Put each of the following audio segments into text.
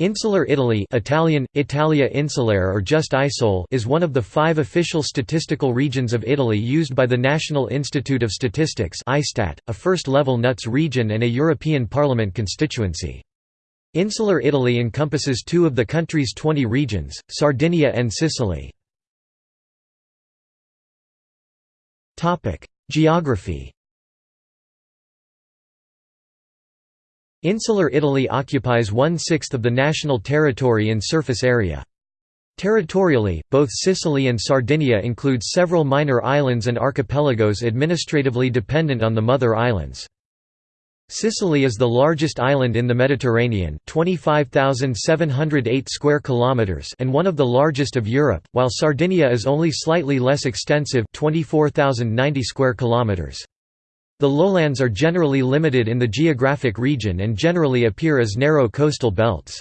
Insular Italy Italian, Italia Insulare or just Isole is one of the five official statistical regions of Italy used by the National Institute of Statistics a first-level NUTS region and a European Parliament constituency. Insular Italy encompasses two of the country's 20 regions, Sardinia and Sicily. Geography Insular Italy occupies one-sixth of the national territory in surface area. Territorially, both Sicily and Sardinia include several minor islands and archipelagos administratively dependent on the mother islands. Sicily is the largest island in the Mediterranean 25,708 square kilometers and one of the largest of Europe, while Sardinia is only slightly less extensive 24,090 square kilometers. The lowlands are generally limited in the geographic region and generally appear as narrow coastal belts.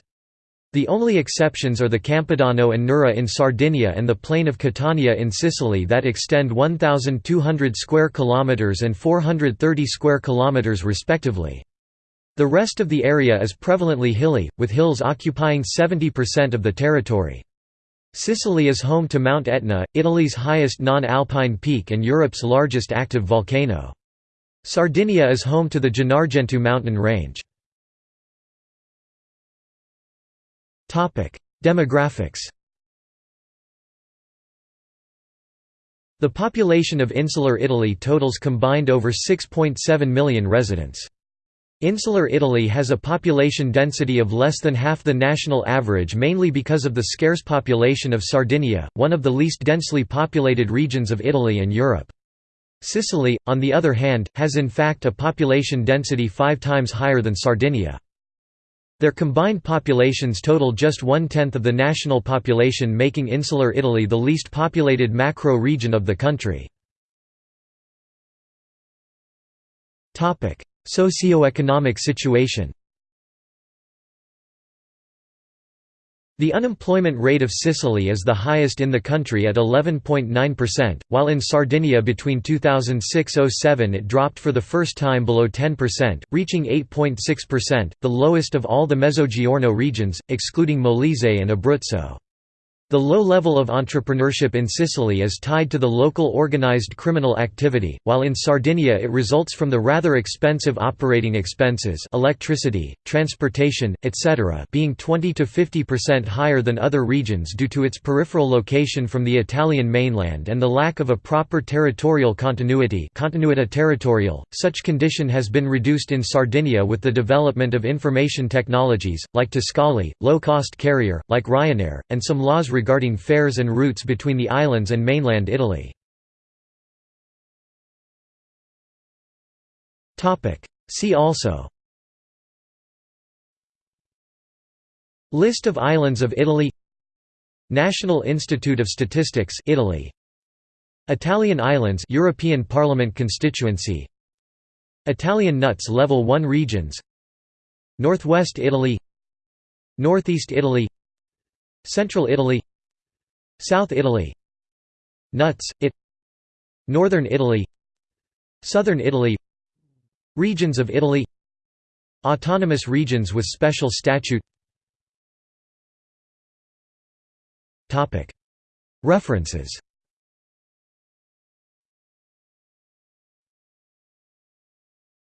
The only exceptions are the Campidano and Nurra in Sardinia and the plain of Catania in Sicily that extend 1200 square kilometers and 430 square kilometers respectively. The rest of the area is prevalently hilly, with hills occupying 70% of the territory. Sicily is home to Mount Etna, Italy's highest non-alpine peak and Europe's largest active volcano. Sardinia is home to the Gennargentu mountain range. Demographics The population of insular Italy totals combined over 6.7 million residents. Insular Italy has a population density of less than half the national average mainly because of the scarce population of Sardinia, one of the least densely populated regions of Italy and Europe. Sicily, on the other hand, has in fact a population density five times higher than Sardinia. Their combined populations total just one-tenth of the national population making insular Italy the least populated macro-region of the country. Socioeconomic situation The unemployment rate of Sicily is the highest in the country at 11.9%, while in Sardinia between 2006–07 it dropped for the first time below 10%, reaching 8.6%, the lowest of all the Mezzogiorno regions, excluding Molise and Abruzzo. The low level of entrepreneurship in Sicily is tied to the local organized criminal activity, while in Sardinia it results from the rather expensive operating expenses electricity, transportation, etc. being 20 to 50% higher than other regions due to its peripheral location from the Italian mainland and the lack of a proper territorial continuity continuità territorial. .Such condition has been reduced in Sardinia with the development of information technologies, like Tiscali, low-cost carrier, like Ryanair, and some laws regarding fares and routes between the islands and mainland Italy. See also. List of islands of Italy. National Institute of Statistics Italy. Italian Islands European Parliament constituency. Italian NUTS level 1 regions. Northwest Italy. Northeast Italy. Central Italy South Italy. NUTS, it. Northern Italy. Southern Italy. Regions of Italy. Autonomous regions with special statute. References